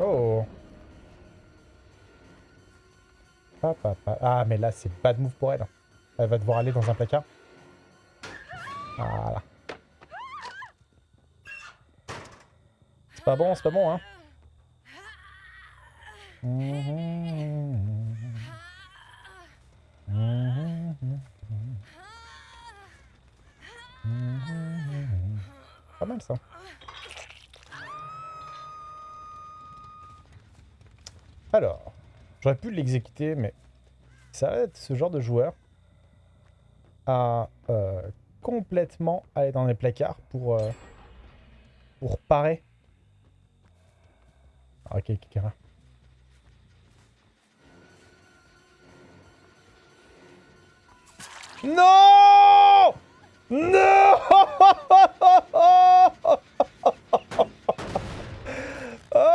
Oh Ah, mais là, c'est bad move pour elle. Elle va devoir aller dans un placard. Voilà. C'est pas bon, c'est pas bon, hein. Pas mal ça. Alors, j'aurais pu l'exécuter, mais ça va être ce genre de joueur à euh, complètement aller dans les placards pour, euh, parer. Ah, ok, quelqu'un. Non Non oh,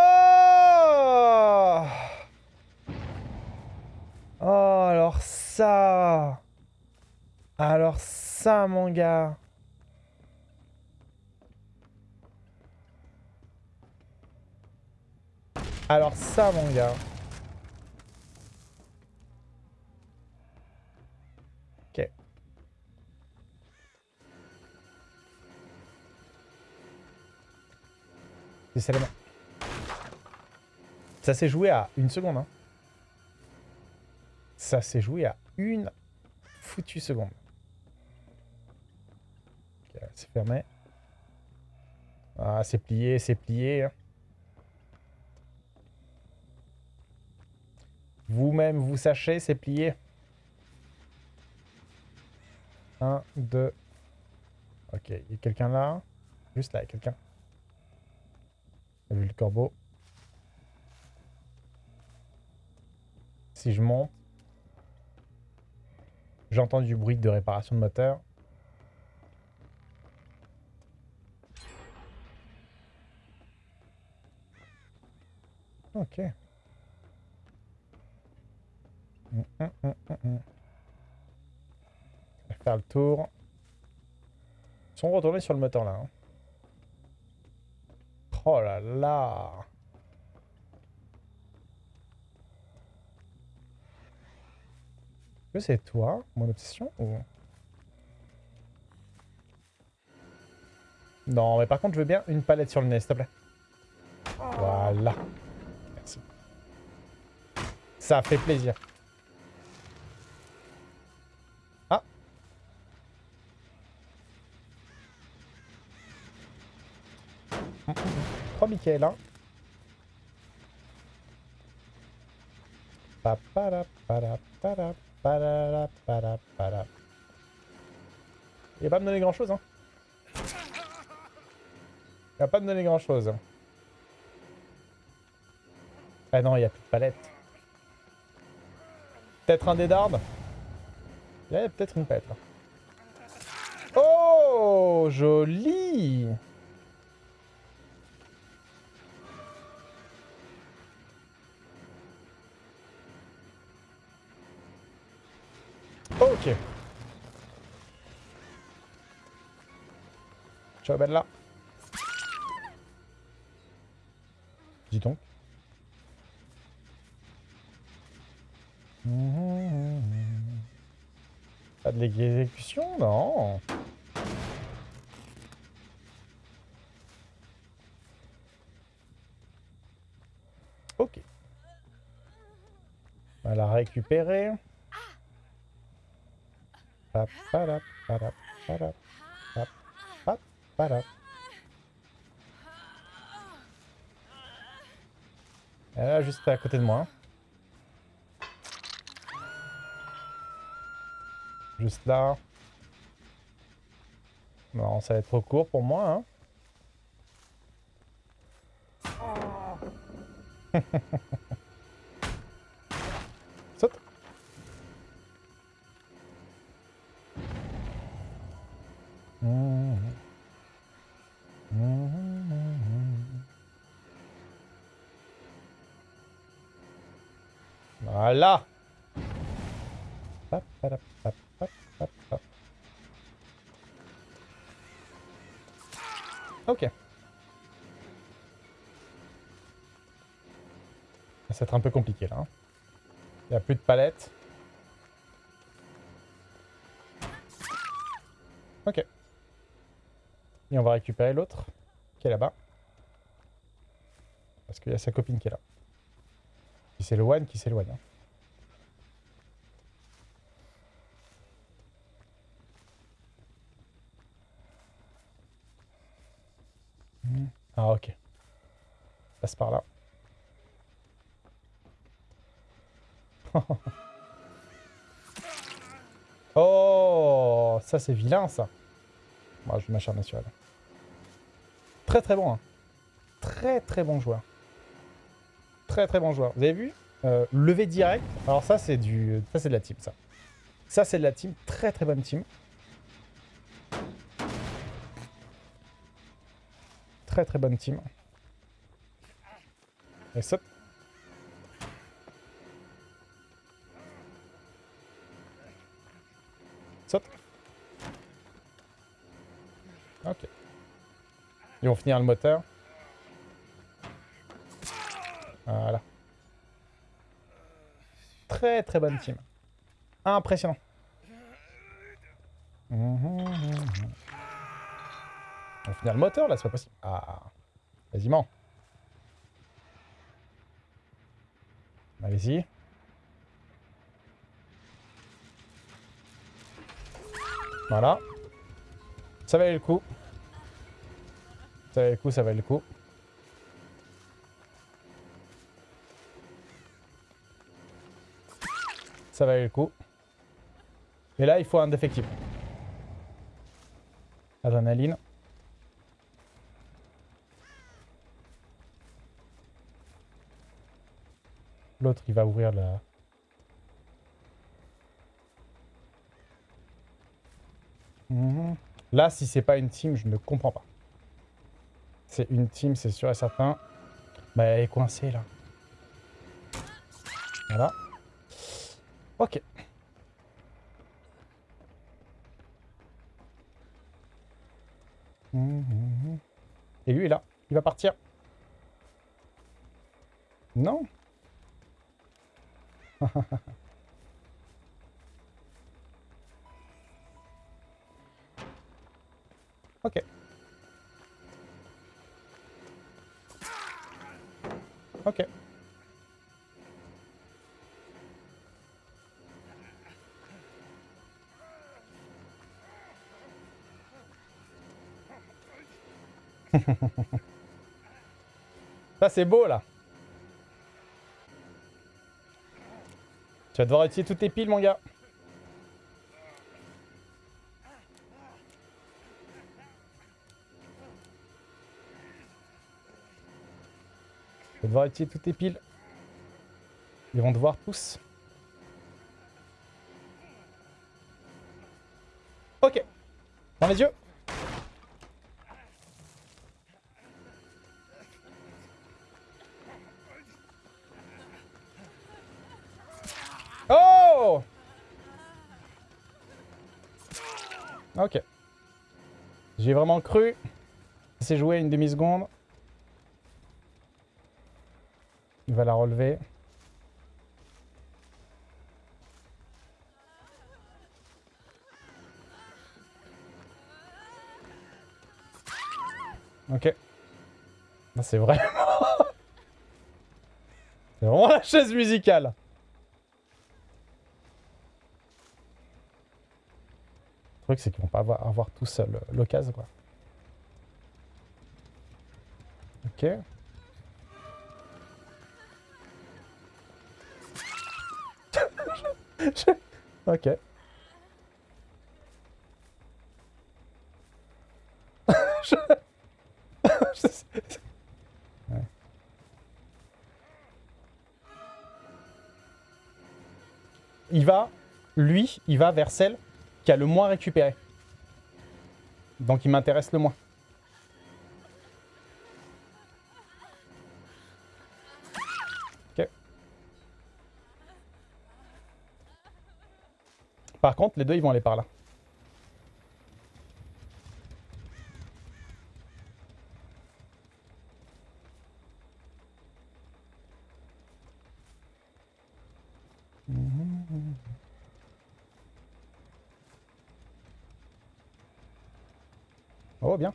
oh alors ça Alors ça, gars Alors ça, mon gars Ça s'est joué à une seconde. Hein. Ça s'est joué à une foutue seconde. C'est fermé. Ah, c'est plié, c'est plié. Hein. Vous-même, vous sachez, c'est plié. Un, deux. Ok, il y a quelqu'un là. Juste là, il y a quelqu'un. Vu le corbeau? Si je monte, j'entends du bruit de réparation de moteur. Ok. Hum, hum, hum, faire le tour. Ils sont retournés sur le moteur là. Hein. Oh là là Est-ce que c'est toi, mon obsession, ou... Non, mais par contre, je veux bien une palette sur le nez, s'il te plaît. Voilà. Ça fait plaisir. Michael. Hein. Il va pas me donner grand chose. Hein. Il va pas me donner grand chose. Ah non, il n'y a plus de palette. Peut-être un dé d'arbre Il y a peut-être une là. Oh, joli Ok. Ciao Bella. Dis donc. Pas de l'exécution Non. Ok. On va la récupérer. Et là, juste à côté de moi. Juste là. Non, ça va être trop court pour moi. Hein. Voilà. Commence à être un peu compliqué là. hein. Il n'y a plus de palettes. Ok. Et on va récupérer l'autre qui est là-bas. Parce qu'il y a sa copine qui est là. Qui s'éloigne, qui s'éloigne. hein. Hmm. Ah ok. Passe par là. oh, ça c'est vilain ça. Moi je vais m'acharner sur elle. Très très bon. Hein. Très très bon joueur. Très très bon joueur. Vous avez vu euh, Lever direct. Alors ça c'est du, ça c'est de la team ça. Ça c'est de la team. Très très bonne team. Très très bonne team. Et saute. Ok. Ils vont finir le moteur. Voilà. Très très bonne team. Impressionnant. On va finir le moteur là, c'est pas possible. Ah, quasiment. Allez-y. Voilà. Ça valait le coup. Ça valait le coup, ça valait le coup. Ça valait le coup. Et là, il faut un défectible. Adrénaline. L'autre, il va ouvrir la... Mhm. Là, si c'est pas une team, je ne comprends pas. C'est une team, c'est sûr et certain. Bah, elle est coincée, là. Voilà. Ok. Mhm. Et lui est là. Il va partir. Non Ok. Ok. Ça c'est beau là. Tu vas devoir utiliser toutes tes piles mon gars. Tu vas devoir utiliser toutes tes piles. Ils vont devoir tous. Ok. Dans les yeux. Oh Ok. J'ai vraiment cru. C'est joué une demi-seconde. Il va la relever. Ok. Là, C'est vraiment... C'est vraiment la chaise musicale. Le truc, c'est qu'ils vont pas avoir, avoir tous euh, l'occasion, quoi. Ok. Ok. Il va, lui, il va vers celle qui a le moins récupéré. Donc il m'intéresse le moins. Par contre, les deux, ils vont aller par là. Oh, bien.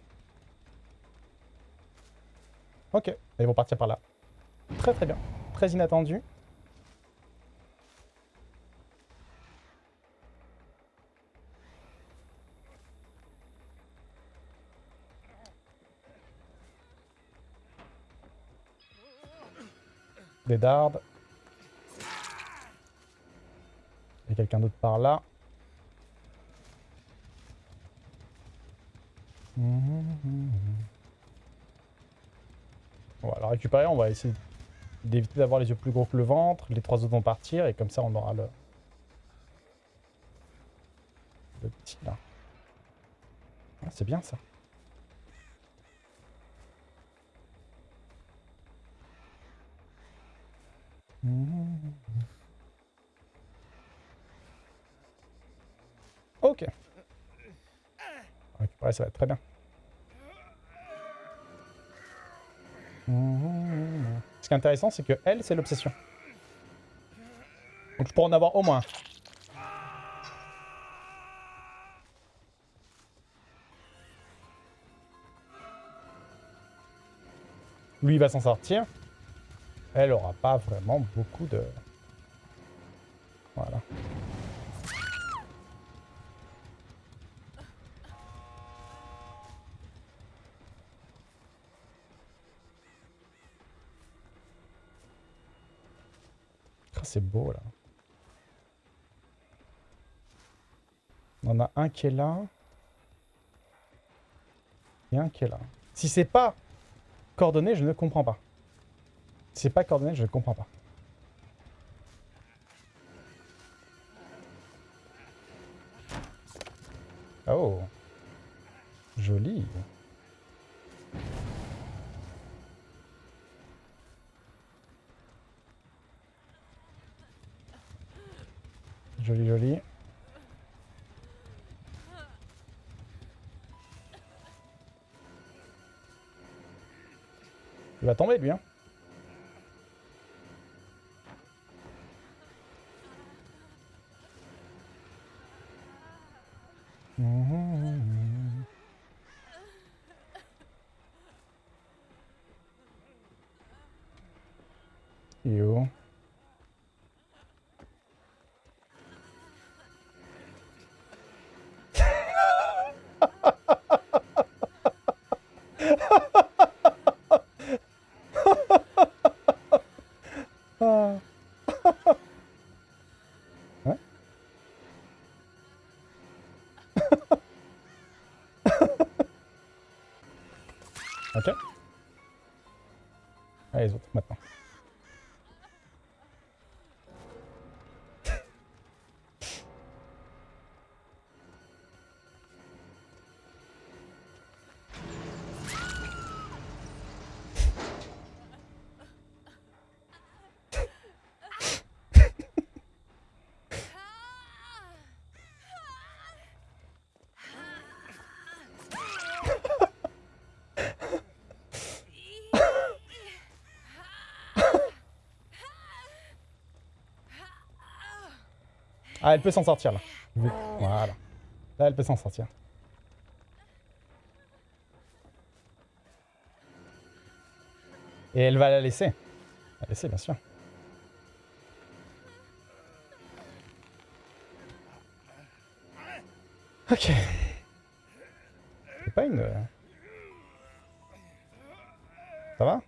Ok, ils vont partir par là. Très très bien. Très inattendu. Des dardes. Il y a quelqu'un d'autre par là. On va la récupérer, on va essayer d'éviter d'avoir les yeux plus gros que le ventre. Les trois autres vont partir et comme ça on aura le... Petit là. Ah, C'est bien ça. Ok. Ça va être très bien. Ce qui est intéressant, c'est que elle, c'est l'obsession. Donc je pourrais en avoir au moins. Lui, il va s'en sortir. Elle aura pas vraiment beaucoup de... Voilà. Ah, c'est beau là. On en a un qui est là. Et un qui est là. Si c'est pas coordonné, je ne comprends pas. C'est pas coordonné, je ne comprends pas. Oh. Joli. Joli, joli. Il va tomber lui, hein. you. Ah, elle peut s'en sortir là. Vu- Voilà. Là, elle peut s'en sortir. Et elle va la laisser. La laisser, bien sûr. Ok. C'est pas une... Ça va?